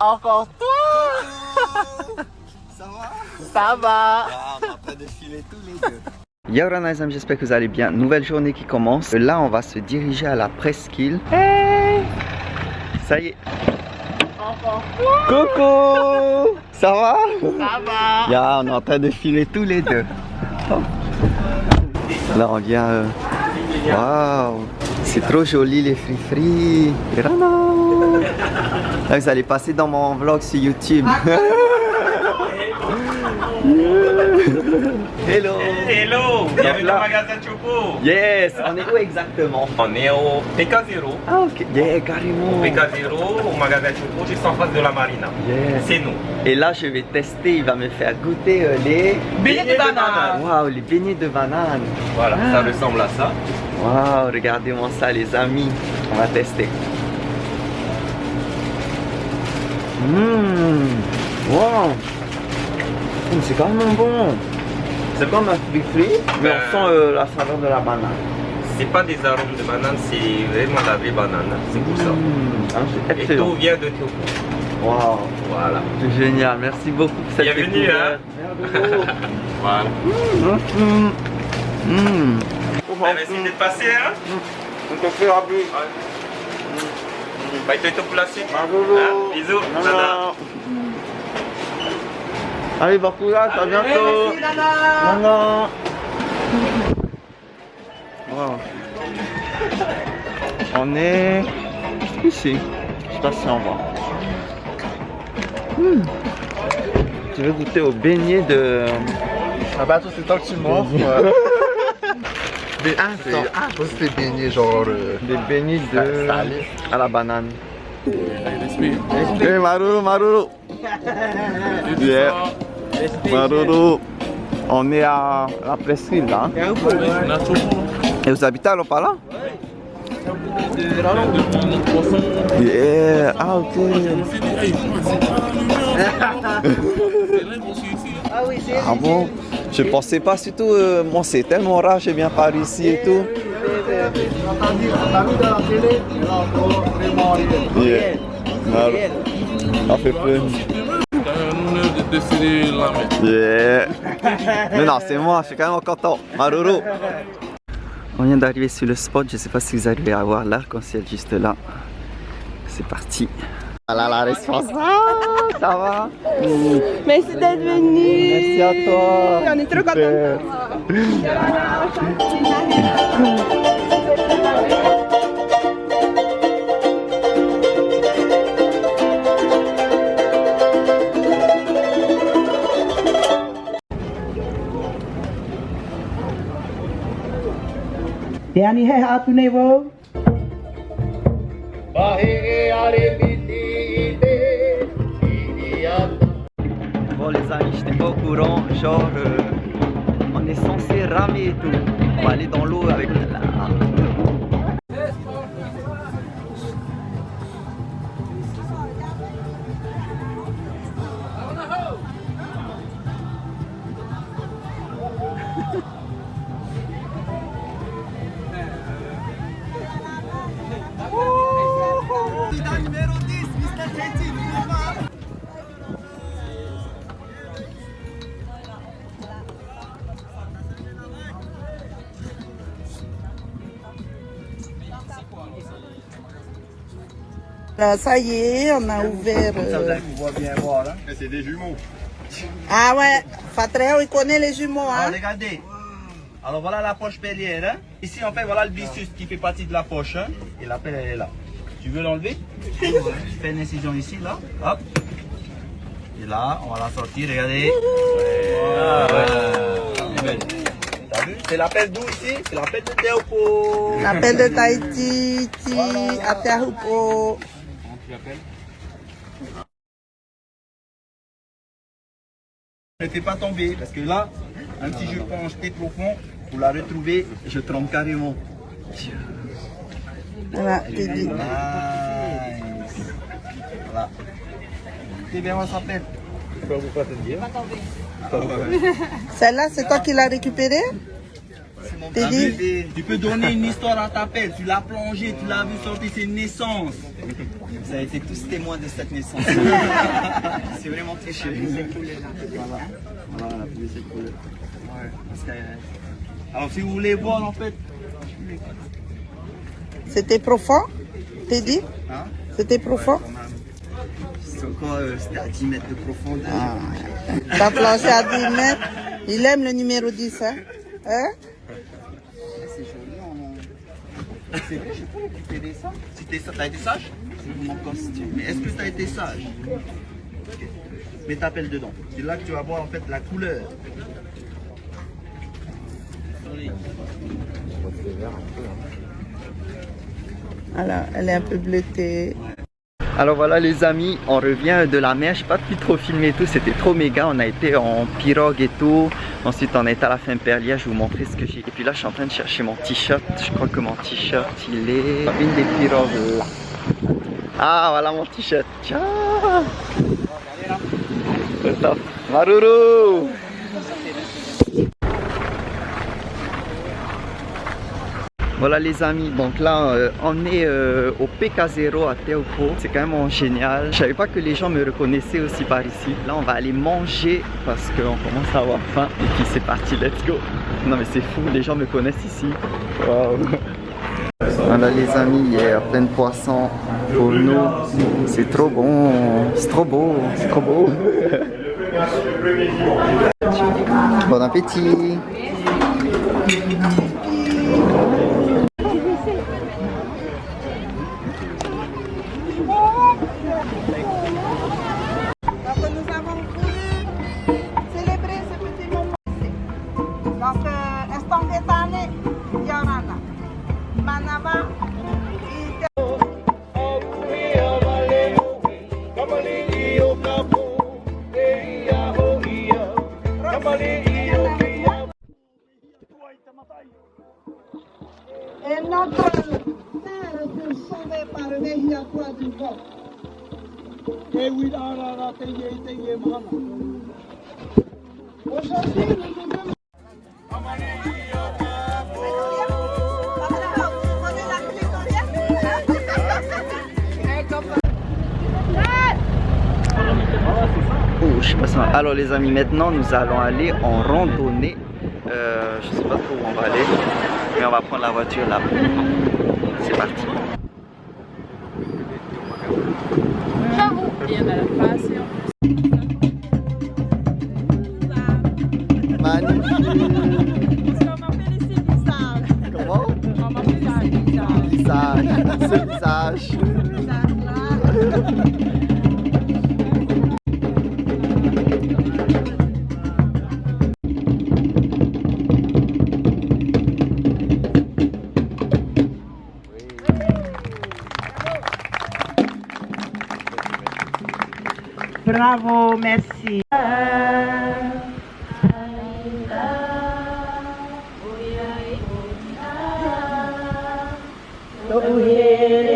encore toi Ça va Ça va Ah, on est en train de filer tous les deux. Yo Ranaisam, j'espère que vous allez bien. Nouvelle journée qui commence. Là, on va se diriger à la presqu'île. Hey Ça y est. Encore toi Coucou Ça va? Ça va Ya, on est en train de filer tous les deux. Là, on vient... euh, Waouh C'est trop joli les free-free. Et Rana Là, vous allez passer dans mon vlog sur YouTube. Hello Hello, bienvenue au magasin Choco. Yes On est où exactement? On est au PK0. Ah ok, yeah, carrément PK0, au magasin Choco, juste en face de la marina. Yes. C'est nous. Et là, je vais tester, il va me faire goûter euh, les... Beignets de banane. Waouh, les beignets de banane Voilà, Ah. ça ressemble à ça. Waouh, regardez-moi ça les amis. On va tester. Mmh. Wow. Mmh, C'est quand même bon. C'est comme un fruit frit, mais Ben. on sent euh, la saveur de la banane. C'est pas des arômes de banane, c'est vraiment la vraie banane. C'est pour ça. Mmh. Ah, c'est Et excellent. tout vient de Togo. Waouh, Voilà. c'est génial. Merci beaucoup pour cette Bienvenue, hein. Voilà. Mmh. Mmh. Merci d'être passé, hein. On te fait rabais. Placé. Bravo. Hein, Bisous. Nana. Allez, à bientôt. Merci Nana Nana. Wow. On est ici. Je sais pas si on voit. Hmm. Tu veux goûter au beignet de... Ah bah toi c'est toi que tu m'offres. Bé- Ah, c'est- ah, toi c'était baigné genre... euh, Des beignets de... Salé. à la banane. Hey Maruru, Maruru. Yeah. Maruru. On est à la presqu'île là. hein. Et vous habitez à Lopala Yeah. Ah ok. Ah bon Je pensais pas surtout, euh, moi c'est tellement rare, j'ai bien par ici et tout. Yeah. Ça fait peur. Yeah. Mais non, c'est moi, je suis quand même content. Maruru. On vient d'arriver sur le spot, je sais pas si vous arrivez à voir l'arc-en-ciel juste là. C'est parti. Voilà la responsable. Ça va Merci d'être venu. Merci à toi. On est trop wo Bon les amis, j'étais pas au courant, genre euh, on est censé ramer et tout. On aller dans l'eau avec la... Là, ça y est, on a ouvert. euh, On voit bien voir hein. Mais c'est des jumeaux. Ah ouais, Fatreo, il connaît les jumeaux, Ah, hein. regardez. Alors voilà la poche pellière. Hein. Ici en fait voilà le byssus qui fait partie de la poche. Hein. Et la pelle elle est là. Tu veux l'enlever? Tu fais une incision ici là. Hop. Et là on va la sortir. Regardez. Ah, ouais. Est belle. T'as vu? C'est la pelle d'où ici? C'est la pelle de Théopo. L'appel de Tahiti, Ti, Atahupo. Ne fais pas tomber parce que là, même si je plonge très profond, pour la retrouver, je trempe carrément. Voilà, t'es dit. Nice. Voilà. C'est bien, on s'appelle. Celle-là, c'est toi qui l'as récupérée T'es Tu peux donner une histoire à ta pelle. Tu l'as plongée, tu l'as vu sortir ses naissances. Vous avez été tous témoins de cette naissance. C'est vraiment triché. Voilà. Voilà, la. Ouais, parce que, Alors si vous voulez voir en fait, C'était profond, t'es dit hein, C'était profond euh, c'était à 10 mètres de profondeur. T'as planché à 10 mètres. Il aime le numéro 10, hein Hein C'est joli, on... C'est vrai, je peux récupérer ça si t'es t'as été sage, mon costume. mais est-ce que t'as été sage Ok. Mais t'appelles dedans. C'est là que tu vas voir en fait la couleur. Alors, elle est un peu bleutée. Alors voilà les amis, on revient de la mer, je pas pu trop filmer tout, c'était trop méga, on a été en pirogue et tout, ensuite on été à la fin Perlia, je vais vous montrer ce que j'ai. Et puis là je suis en train de chercher mon t-shirt, je crois que mon t-shirt il est une des pirogues. Là. Ah voilà mon t-shirt, ciao. Maruru Voilà les amis, donc là euh, on est euh, au PK0 à Teopo, c'est quand même génial. Je savais pas que les gens me reconnaissaient aussi par ici. Là on va aller manger parce qu'on commence à avoir faim et puis c'est parti, let's go. Non mais c'est fou, les gens me connaissent ici. Voilà les amis, il y a plein de poissons pour nous. C'est trop bon, c'est trop beau, c'est trop beau. Bon appétit Parce que estompé tane. Manaba, En. Aujourd'hui, nous devons je sais pas si on- Alors les amis, maintenant nous allons aller en randonnée. Euh, je sais pas trop où on va aller, mais on va prendre la voiture là. C'est parti. Et il y en a pas assez en Magnifique. Parce qu'on m'appelle ici visage. Comment On m'appelle ici visage. Visage. Ce visage. Bravo,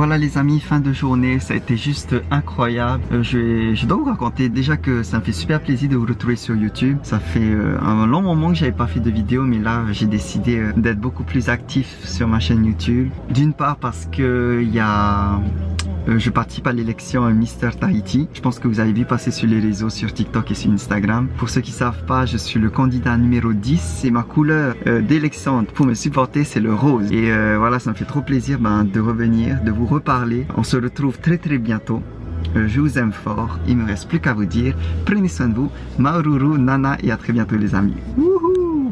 Voilà les amis, fin de journée, ça a été juste incroyable. Euh, je, dois vous raconter déjà que ça me fait super plaisir de vous retrouver sur YouTube. Ça fait euh, un long moment que j'avais pas fait de vidéo, mais là j'ai décidé euh, d'être beaucoup plus actif sur ma chaîne YouTube. D'une part parce que il y a euh, je participe à l'élection euh, Mister Tahiti. Je pense que vous avez vu passer sur les réseaux, sur TikTok et sur Instagram. Pour ceux qui savent pas, je suis le candidat numéro 10 et ma couleur euh, d'élection pour me supporter, c'est le rose. Et euh, voilà, ça me fait trop plaisir ben, de revenir, de vous reparler. On se retrouve très très bientôt. Je vous aime fort. Il me reste plus qu'à vous dire, prenez soin de vous. Maururu, Nana et à très bientôt les amis. Wouhou